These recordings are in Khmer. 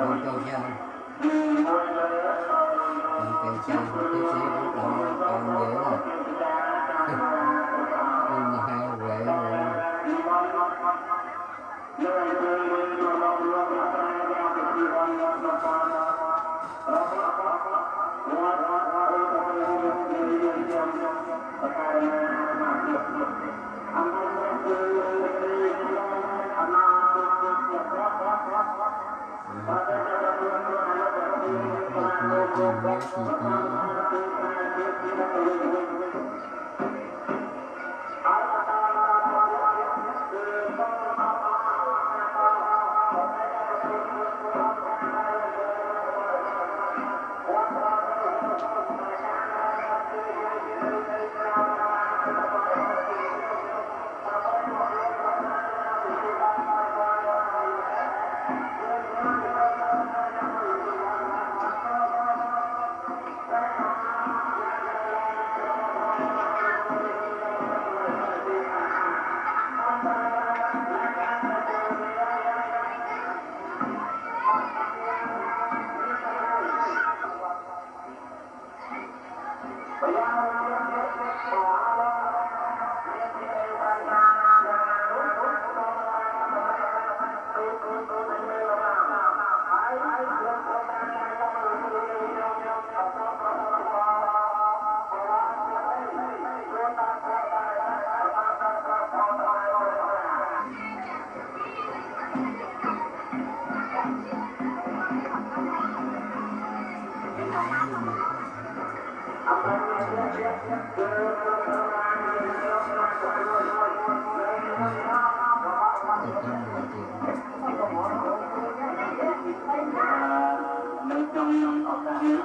Tôi cho dân Tôi kêu chân Tôi sẽ bắt đầu Còn dễ rồi Ông hai huệ Thank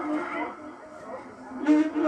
you.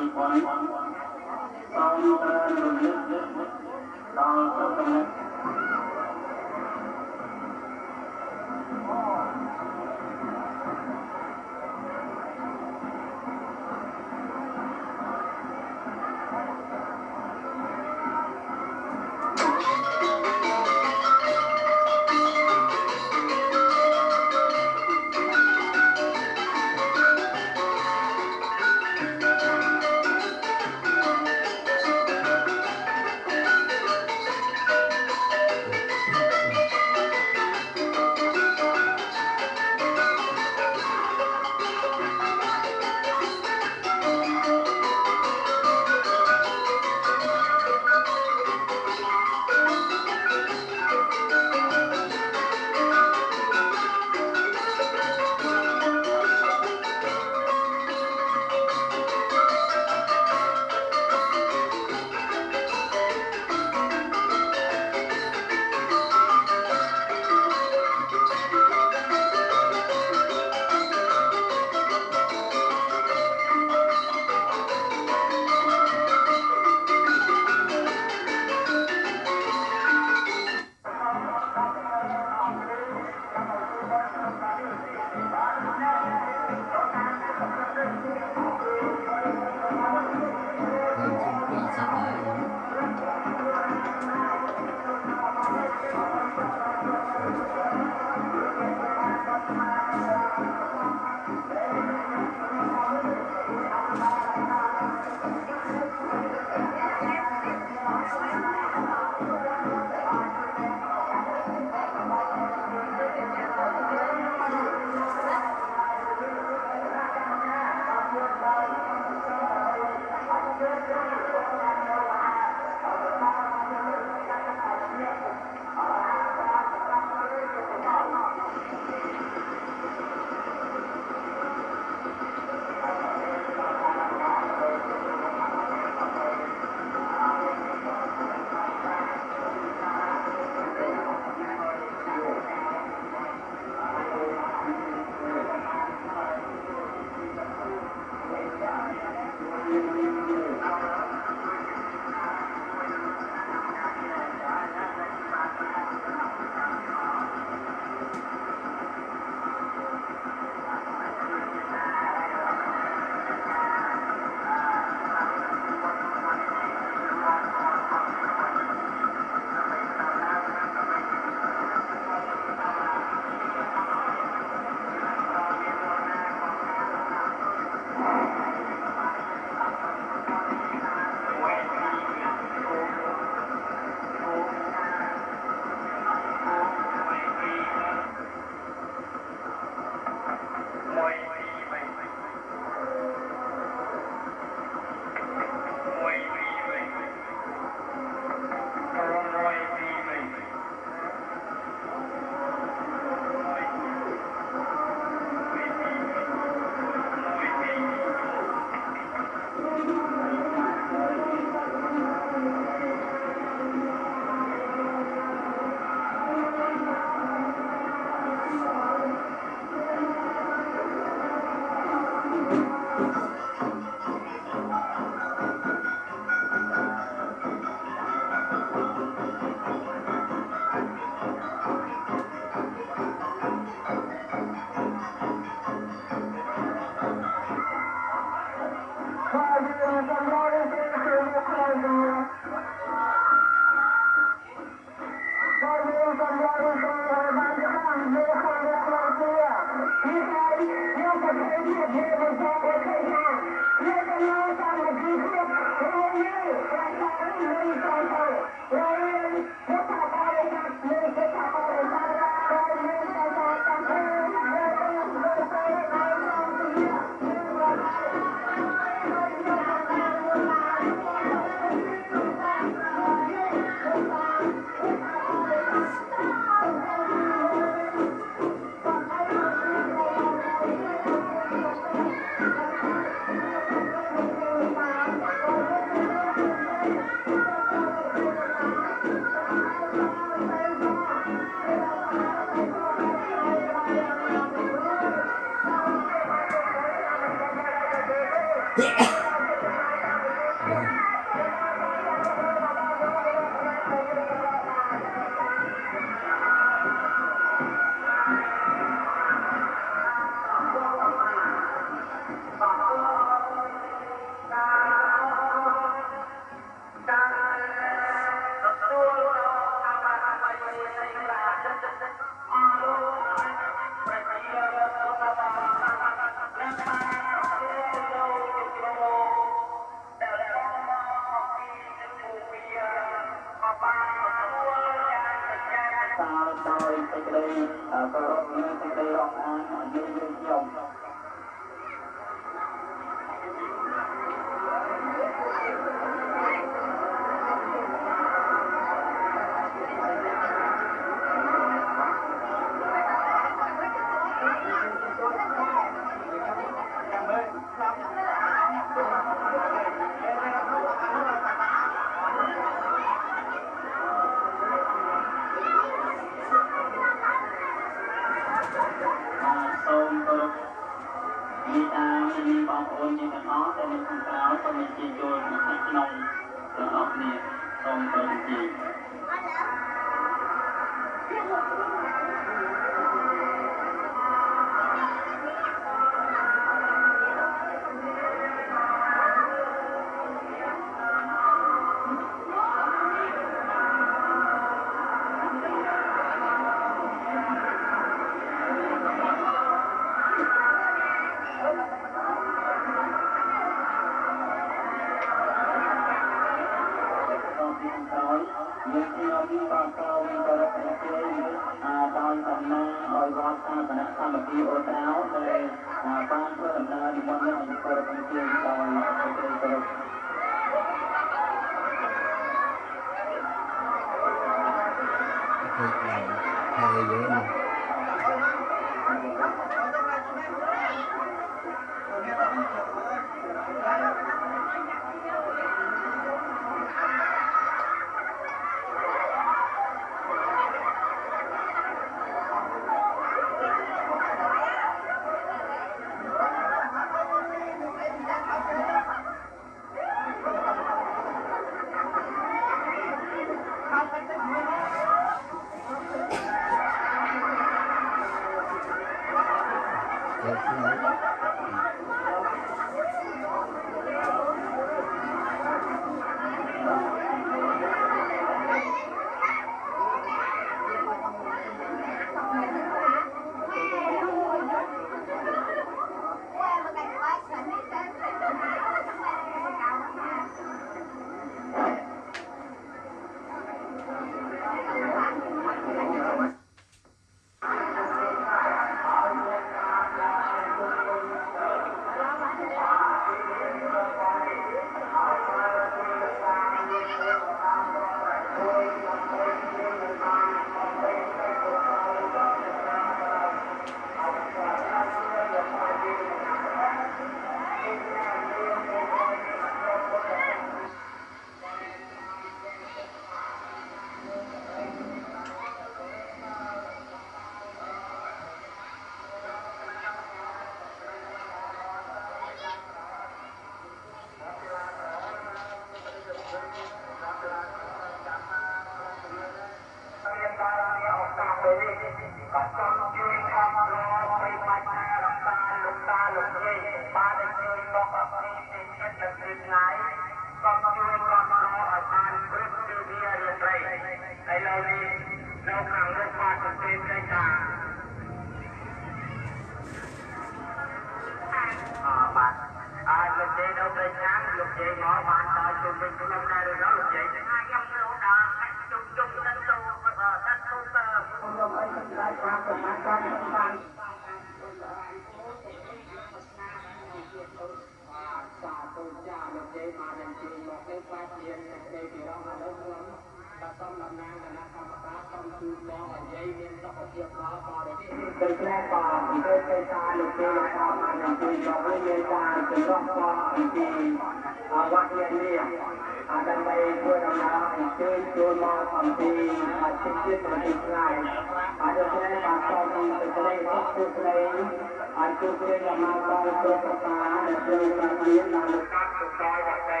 គ្នាយ៉ាងមកបងគ្រូប្រកាដែលជួយការមានដល់លោកកាត់សុខដល់វត្តដី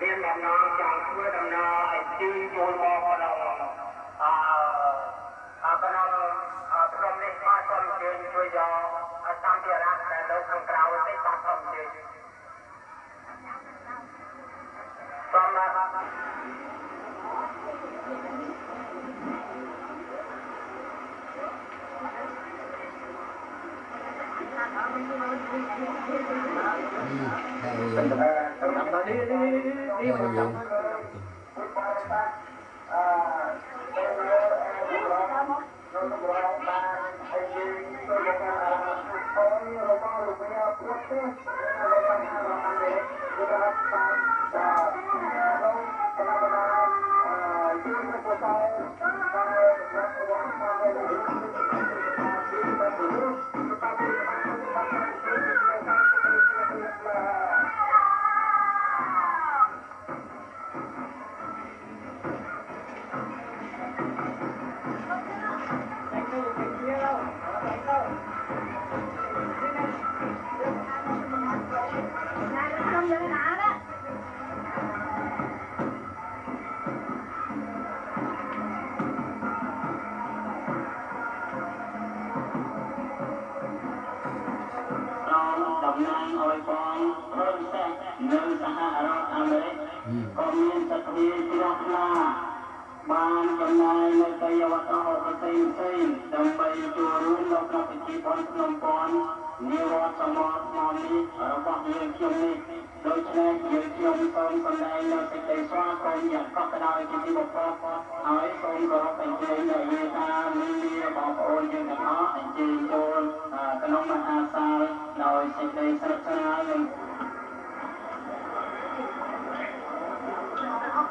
មានដំណងចង់ធ្វើដំណើរអញ្ជើញចូលមកក្នុងអឺអឺក្នុងក្រុមនេះបាទសូមអញ្ជើញជួយយកសម្ភារៈដែលនៅខាងក្រៅនេះបាទសូមអញ្ជើញសូមបាទ Ừ, hay មានសទ្ធាជ្រះថ្លាបានចំណាយនៅកាយវត្ថុផ្សេងផ្សេងដើម្បីចូលរួមនៅក្នុងពិធីបុណ្យភ្នំពាន់នាវត្តសមរថ្មនេះរបស់យើងខ្ញុំនេះដូច្នេះយើងខ្ញុំសូមសម្ដែងនៅសេចក្តីស្វាគមន៍យ៉ាងកក់ក្ដៅជាទីបំផុតហើយសូមគោរពអញ្ជើញដល់យាយតាមីមីរបស់ប្អូនយើងទាំងអស់អញ្ជើញចូលក្នុងមហាសាលដោយសេចក្តីស្និទ្ធស្នាលនិងក្នុង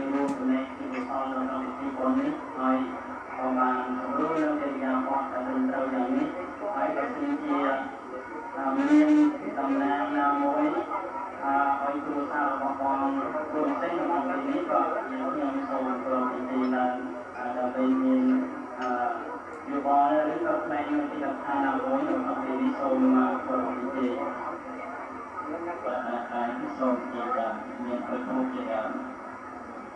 មកដើម្បីរួមចំណែកជាកុសលនៅក្នុងពិធីបុណ្យនេះហើយក៏បានសម្រួលនៅកិរិយាបថដែលត្រឹមត្រូវយ៉ាងនេះហើយក៏ជាជាមានតំណាងណាមួយអើឲ្យគ្រួសាររបស់បងគ្រូសេងក្នុងពេលនេះក៏ខ្ញុំសូមប្រំពិធីឡើងដើម្បីមានអឺយោបល់ឬក៏ផ្នែកមួយទីឋានណាមួយក្នុងពេលនេះសូមប្រកបពិធីបាទហើយសូមជាការមានប្រគល់ជា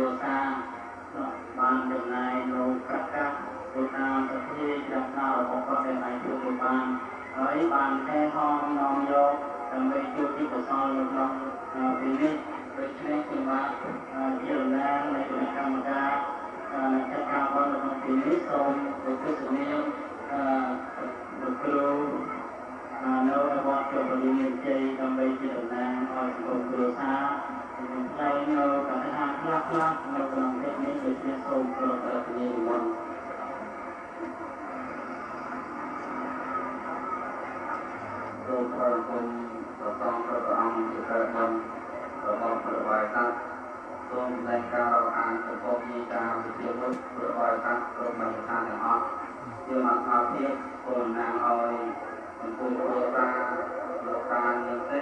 គមគ្រួសារបានចំណាយនៅប្រកាសទៅតាមសភាជ្រះថ្នារបស់គាត់ដែលអាចជួយបានហើយបានថែហងនាំយកដើម្បីជួយទីកសលនៅក្នុងពេលនេះដូច្នេះខ្ញុំបាទជាតំណាងនៃគណៈកម្មការចាត់ការផលនៅក្នុងពេលនេះសូមទៅទស្សនាអឺលោកគ្រូនៅរបស់ជាបរិញ្ញាជ័យដើម្បីជាតំណាងឲ្យសង្គមគ្រួសារ ខ្ញុំថ្លែងនៅកថាខ្លះខ្លះនៅក្នុងពេលនេះដូចជាសូមប្រកាសនានិមន្តសូមអរគុណព្រះសង្ឃព្រះអង្គជាព្រះបានរបស់ព្រះបាយតាសូមតែការអានចំពោះជាការវិទ្យាមុខព្រះបាយតាគ្រប់បានស្ថានទាំងអស់ជាមកអាភិបគុណណាងឲ្យចំពោះគ្រួសារលោកការនាងទេ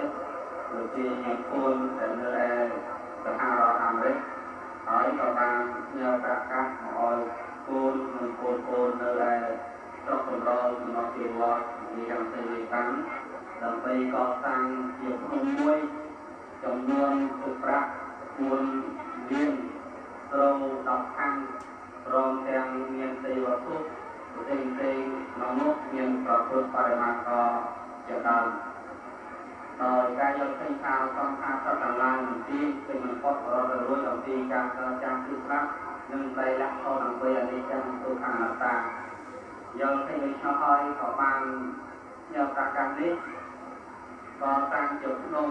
លោកជាញាតិគុណដែលនៅឯសហរដ្ឋអាមេរិកហើយក៏បានញើប្រកាសមកឲ្យគូននិងកូនគូននៅឯស្រុកកំរោលចំណុចជាវត្តនិយាយទៅតាមដើម្បីកសាងជាភ្នំមួយចំនួនទឹកប្រាក់4លានត្រូវ10ខាងព្រមទាំងមានទេវវត្ថុផ្សេងផ្សេងក្នុងនោះមានប្រពុតបរិមាណក៏ជាដើម ដោយការយកឃើញថាសំខាសត្វទាំងឡាយនឹងទីគឺមិនផុតរត់រួចអំពីការកចាំគឺស្រាប់និងតែលក្ខខណ្ឌអំពីអនិច្ចំទុក្ខអនត្តាយកឃើញដូច្នោះហើយក៏បានយកប្រកាសនេះក៏តាំងជាភ្នំ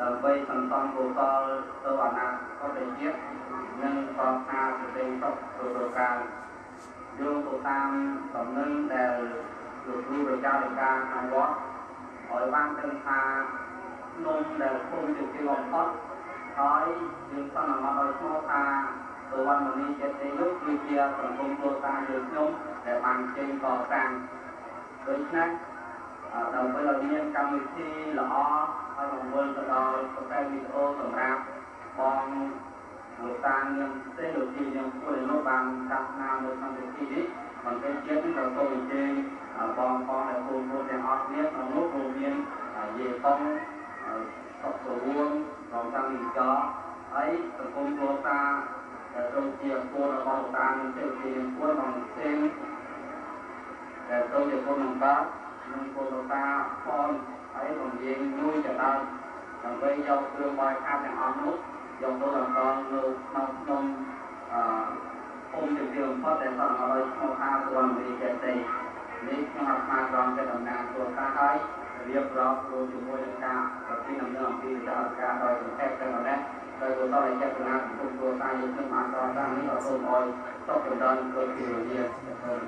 ដើម្បីសន្សំកុសលទៅអនាគតជាតិនិងប្រថាសតិសុខគ្រប់ប្រការយោងទៅតាមដំណឹងដែលលោកគ្រូប្រចារិកាខាងវត្ត ឲ្យបានដឹងថាភ្នំដែលភូមិជាទីបំផុតហើយយើងសន្មតឲ្យឈ្មោះថាសវណ្ណមនីចិត្តទេនោះគឺជាសង្គមគ្រួសារយើងខ្ញុំដែលបានចេញកសាងដូច្នេះដើម្បីឲ្យមានកម្មវិធីល្អហើយបង្វិលទៅដល់ប្រកែវីដេអូសម្រាប់បងលោកតានាងទេលោកទីនាងគួរឲ្យនោះបានកាត់ណានៅក្នុងពិធីនេះបន្តិចទៀតក៏សូមអញ្ជើញ បងប្អូនដែលពលពលទាំងអស់គ្នាក្នុងនោះរួមមានយាយតុងសុខសរួងរងតាំងនីចហើយសង្គមគ្រួសារដែលចូលជាគោលរបស់លោកតានាងទេលោកទីនាងគួរក្នុងផ្សេងដែលចូលជាគុណនឹងបាទនិងពលរតាផងហើយរំលាយមួយចដើមដើម្បីយកគ្រឿងបាយខាតទាំងអស់នោះយកទៅបន្តនៅក្នុងក្នុងអឺភូមិជាទីបំផុតដែលសន្មតឲ្យឈ្មោះថាសុវណ្ណវិចេតេ នេះខ្ញុំអាត្មាក្រំជាតំណាងគ្រួសារហើយរៀបរាប់រួមជាមួយនឹងការប្រតិដំណើរអំពីវិចារការដោយសង្ខេបទៅម្លេះដោយគោលដៅចេតនាពីគុំគ្រួសារយើងខ្ញុំបានតតាំងនេះក៏សូមឲ្យតបចម្រើនគឺពីរយាទៅចា៎ Dạ.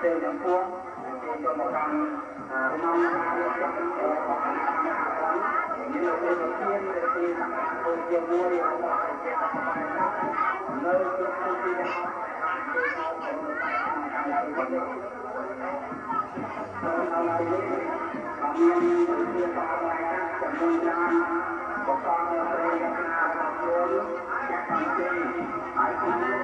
ទេចំពោះទេចំពោះកម្មក្នុងការរៀបចំរបស់កម្មនេះនៅក្នុងទីនេះទីអង្គជាមួយរបស់ជានៅក្នុងទីនេះបកកនៅព្រះរាជាណារបស់យើងអ្នកទី2ហើយគឺ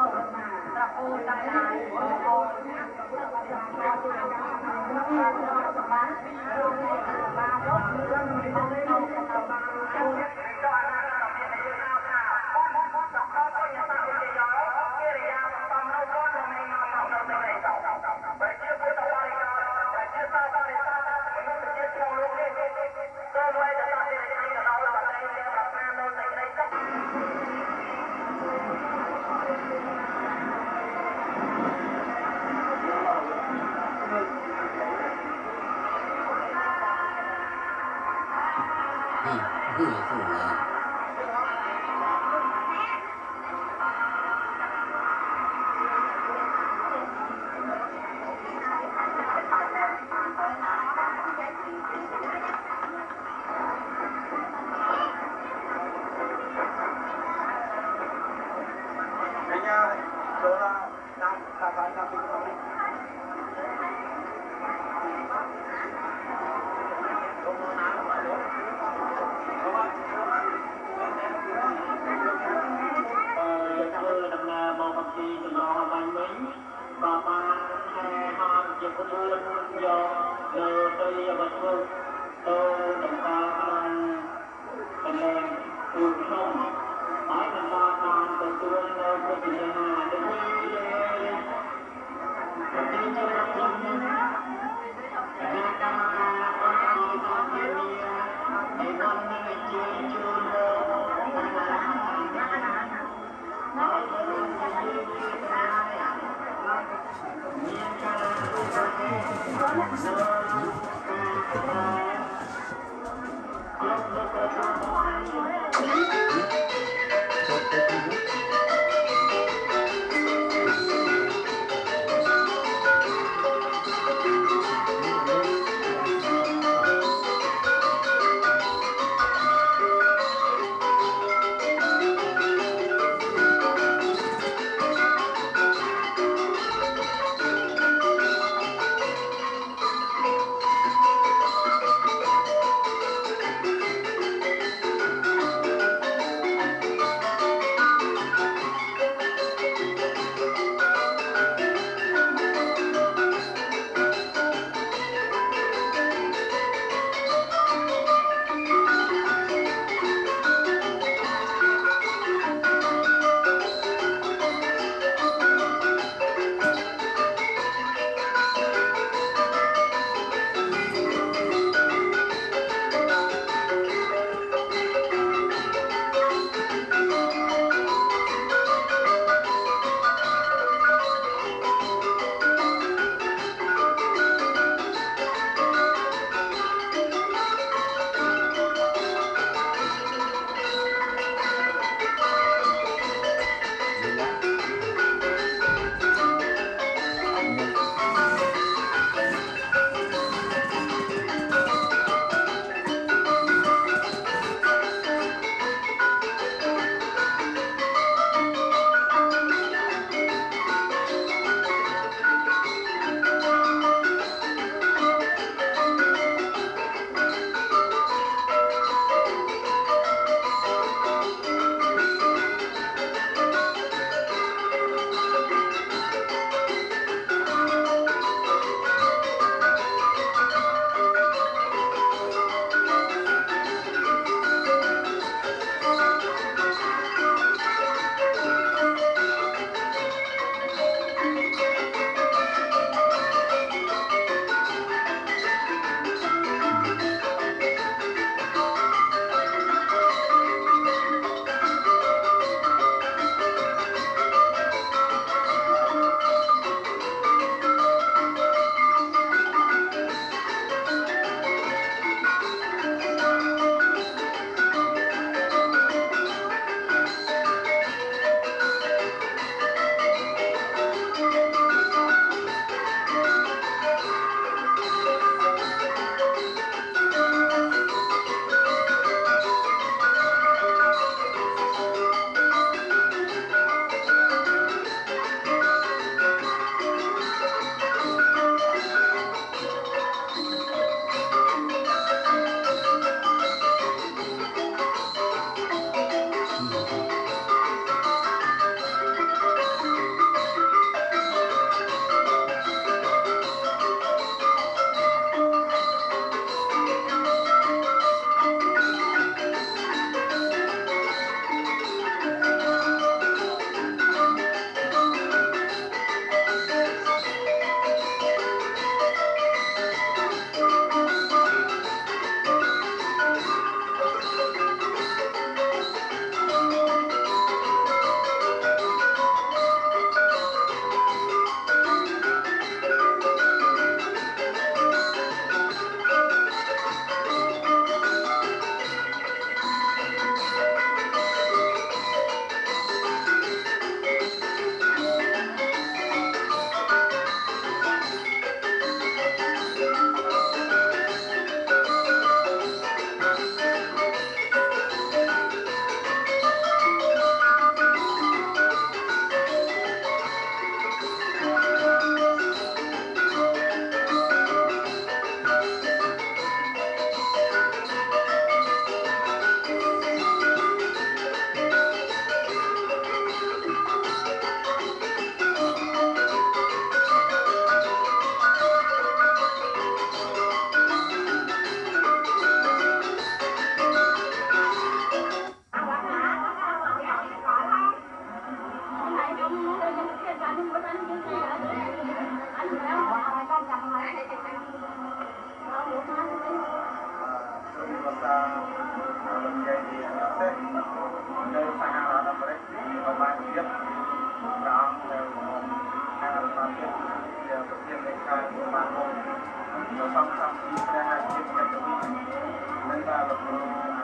Thank you.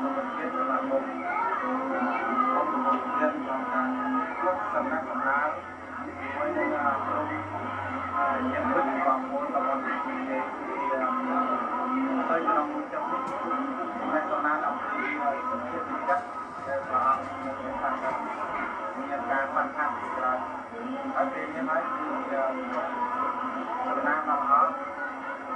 នុបជាតិសម្រាប់មុខអង្គនុបជាតិសម្រាប់ការគ្រប់សម្រាប់សម្រាប់ជាមួយនឹងក្រុមញាតិមិត្តក្រុមមូលតំបន់ទី2នៃហើយក្នុងមួយចំនួនអ្នកសំណាងអំពីសុខភាពចិត្តដែលព្រះអង្គមានការមានការបានខាងច្រើនហើយពេលនេះហើយគឺសំណាងមកហើយ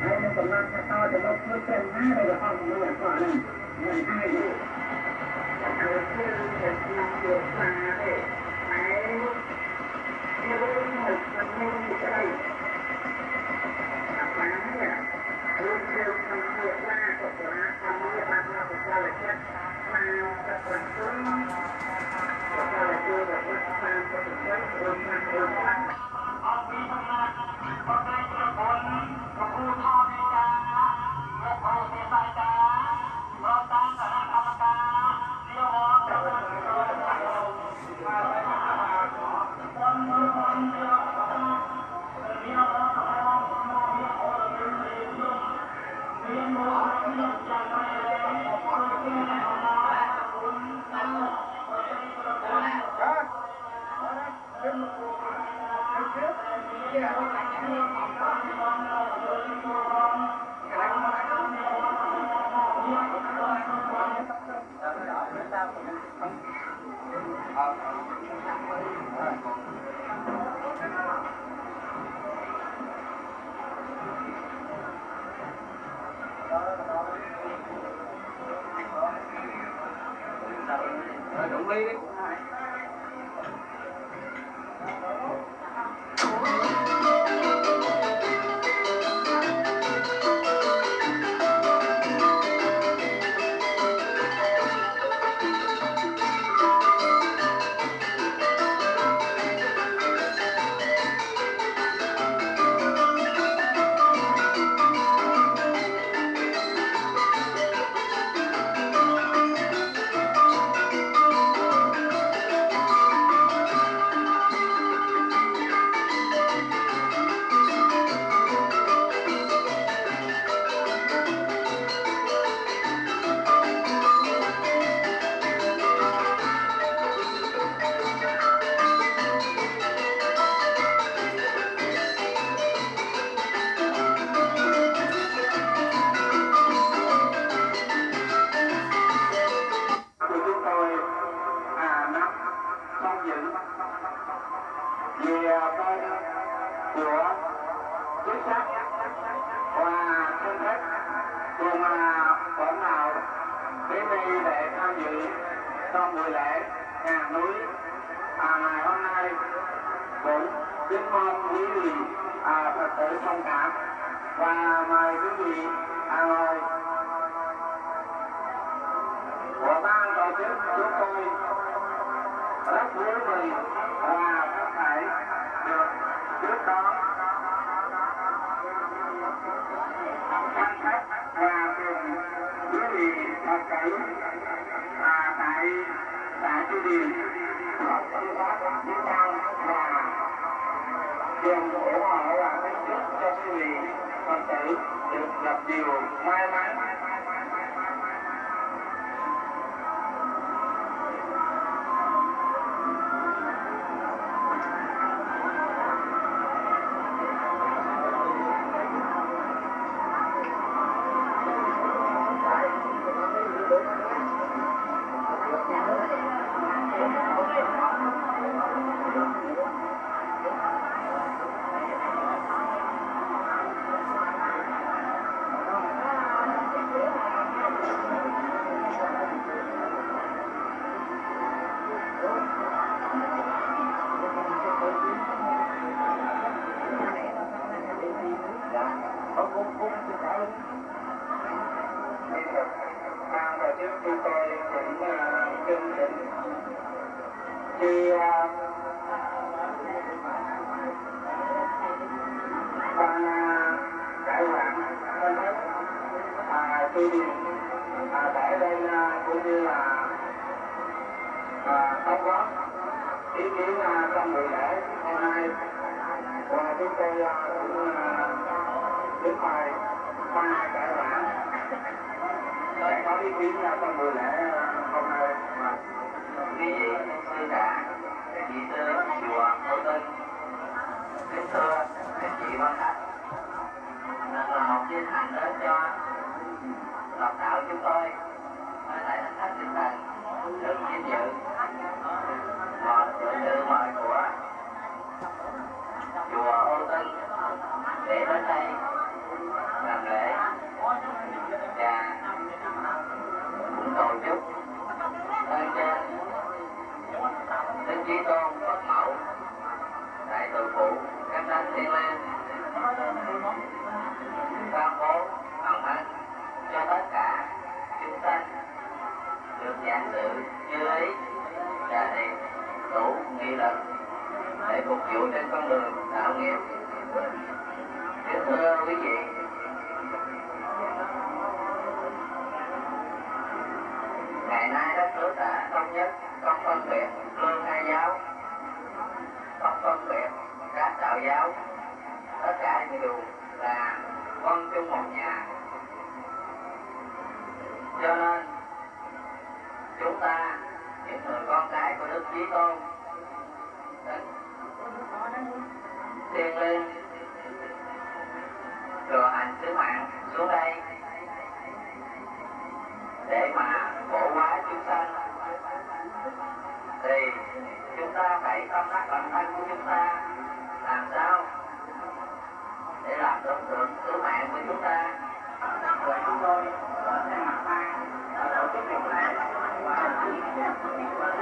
ហើយនឹងកំណត់ថាតើទៅខ្លួនព្រះណាដែលព្រះអង្គមានអត្ថនោះមិនអាចគឺគឺជាឆ្នាំយកសាទេតែជារឿងមិនមិនស្រីអាបានគឺជាក្នុងជាសាក៏ប្រហែលថាមានបានមកចូលចិត្តមកប្រកបគុណក៏ចូលទៅតាមប្រតិបត្តិរបស់ đúng lý Hồi giáo. Tất cả đều là con chung một nhà. Cho nên, chúng ta, những người con cái của Đức Chí Tôn tiên linh thừa hành sứ mạng xuống đây, để mà cổ hóa chúng sanh. Thì chúng ta phải tâm đắc bản thân của chúng ta làm sao? Để làm được được sứ mạng của chúng ta. Và chúng tôi ờ, sẽ mặt ban ờ, tổ chức việc lễ và